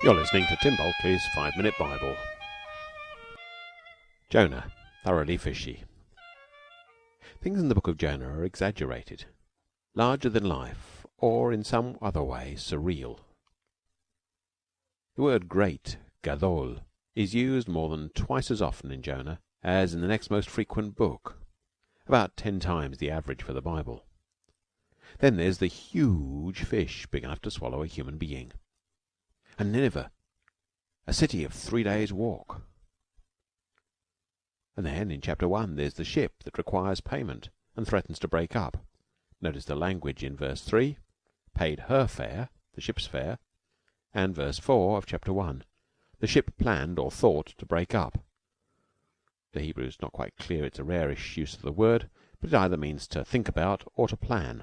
You're listening to Tim Bulkeley's Five Minute Bible. Jonah, thoroughly fishy. Things in the book of Jonah are exaggerated, larger than life, or in some other way surreal. The word great, gadol, is used more than twice as often in Jonah as in the next most frequent book, about ten times the average for the Bible. Then there's the huge fish big enough to swallow a human being and Nineveh, a city of three days' walk. And then in chapter one there's the ship that requires payment and threatens to break up. Notice the language in verse three, paid her fare, the ship's fare, and verse four of chapter one, the ship planned or thought to break up. The Hebrew is not quite clear; it's a rarish use of the word, but it either means to think about or to plan.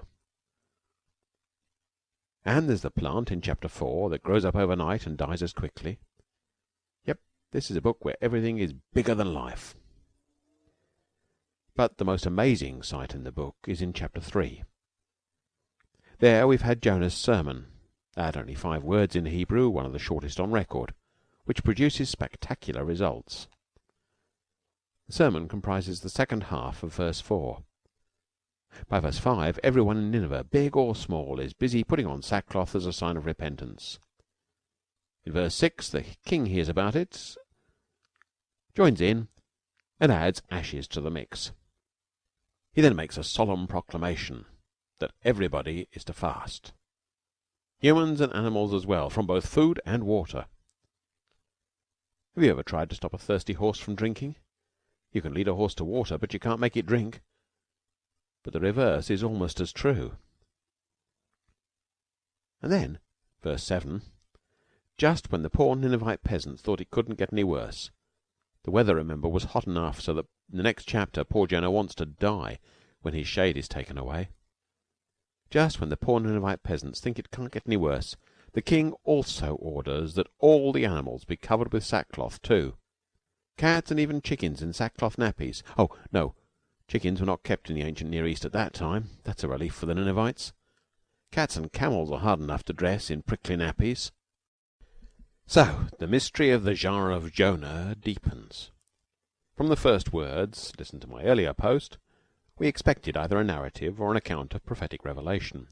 And there's the plant in chapter four that grows up overnight and dies as quickly. Yep, this is a book where everything is bigger than life. But the most amazing sight in the book is in chapter three. There we've had Jonah's sermon, at only five words in Hebrew, one of the shortest on record, which produces spectacular results. The sermon comprises the second half of verse four. By verse 5, everyone in Nineveh, big or small, is busy putting on sackcloth as a sign of repentance. In verse 6, the king hears about it, joins in, and adds ashes to the mix. He then makes a solemn proclamation that everybody is to fast humans and animals as well, from both food and water. Have you ever tried to stop a thirsty horse from drinking? You can lead a horse to water, but you can't make it drink. But the reverse is almost as true. And then, verse 7 just when the poor Ninevite peasants thought it couldn't get any worse the weather, remember, was hot enough so that in the next chapter poor Jonah wants to die when his shade is taken away just when the poor Ninevite peasants think it can't get any worse, the king also orders that all the animals be covered with sackcloth too cats and even chickens in sackcloth nappies. Oh, no! Chickens were not kept in the ancient Near East at that time. That's a relief for the Ninevites. Cats and camels are hard enough to dress in prickly nappies. So the mystery of the genre of Jonah deepens. From the first words, listen to my earlier post, we expected either a narrative or an account of prophetic revelation.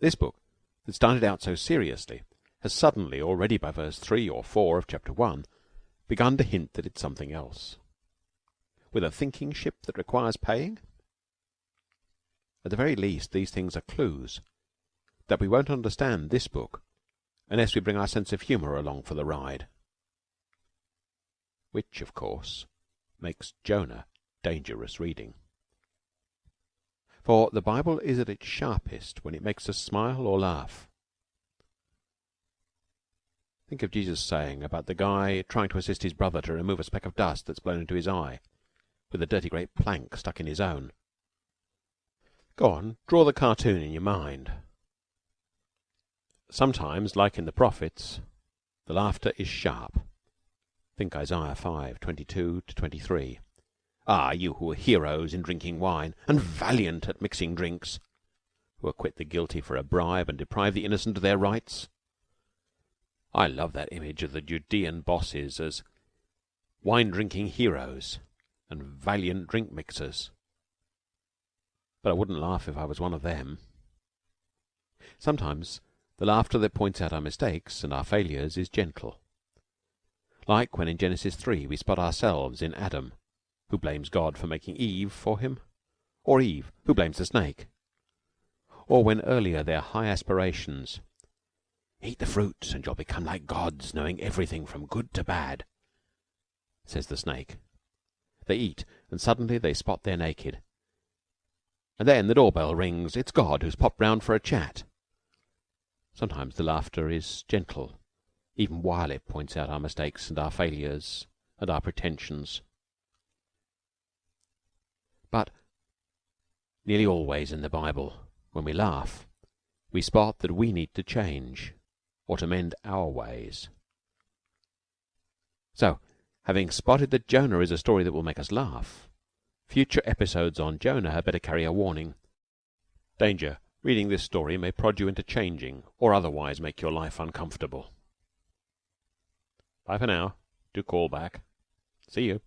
This book, that started out so seriously, has suddenly, already by verse three or four of chapter one, begun to hint that it's something else with a thinking ship that requires paying? At the very least these things are clues that we won't understand this book unless we bring our sense of humour along for the ride. Which, of course, makes Jonah dangerous reading. For the Bible is at its sharpest when it makes us smile or laugh. Think of Jesus saying about the guy trying to assist his brother to remove a speck of dust that's blown into his eye with a dirty great plank stuck in his own. Go on, draw the cartoon in your mind. Sometimes, like in the prophets, the laughter is sharp. Think Isaiah 5, 22 to 23. Ah, you who are heroes in drinking wine, and valiant at mixing drinks, who acquit the guilty for a bribe and deprive the innocent of their rights. I love that image of the Judean bosses as wine drinking heroes and valiant drink mixers. But I wouldn't laugh if I was one of them. Sometimes the laughter that points out our mistakes and our failures is gentle. Like when in Genesis 3 we spot ourselves in Adam, who blames God for making Eve for him, or Eve, who blames the snake. Or when earlier their high aspirations Eat the fruits and you'll become like gods, knowing everything from good to bad, says the snake. They eat, and suddenly they spot they're naked. And then the door bell rings. It's God who's popped round for a chat. Sometimes the laughter is gentle, even while it points out our mistakes and our failures and our pretensions. But nearly always in the Bible, when we laugh, we spot that we need to change or to mend our ways. So Having spotted that Jonah is a story that will make us laugh, future episodes on Jonah had better carry a warning. Danger. Reading this story may prod you into changing or otherwise make your life uncomfortable. Bye for now. Do call back. See you."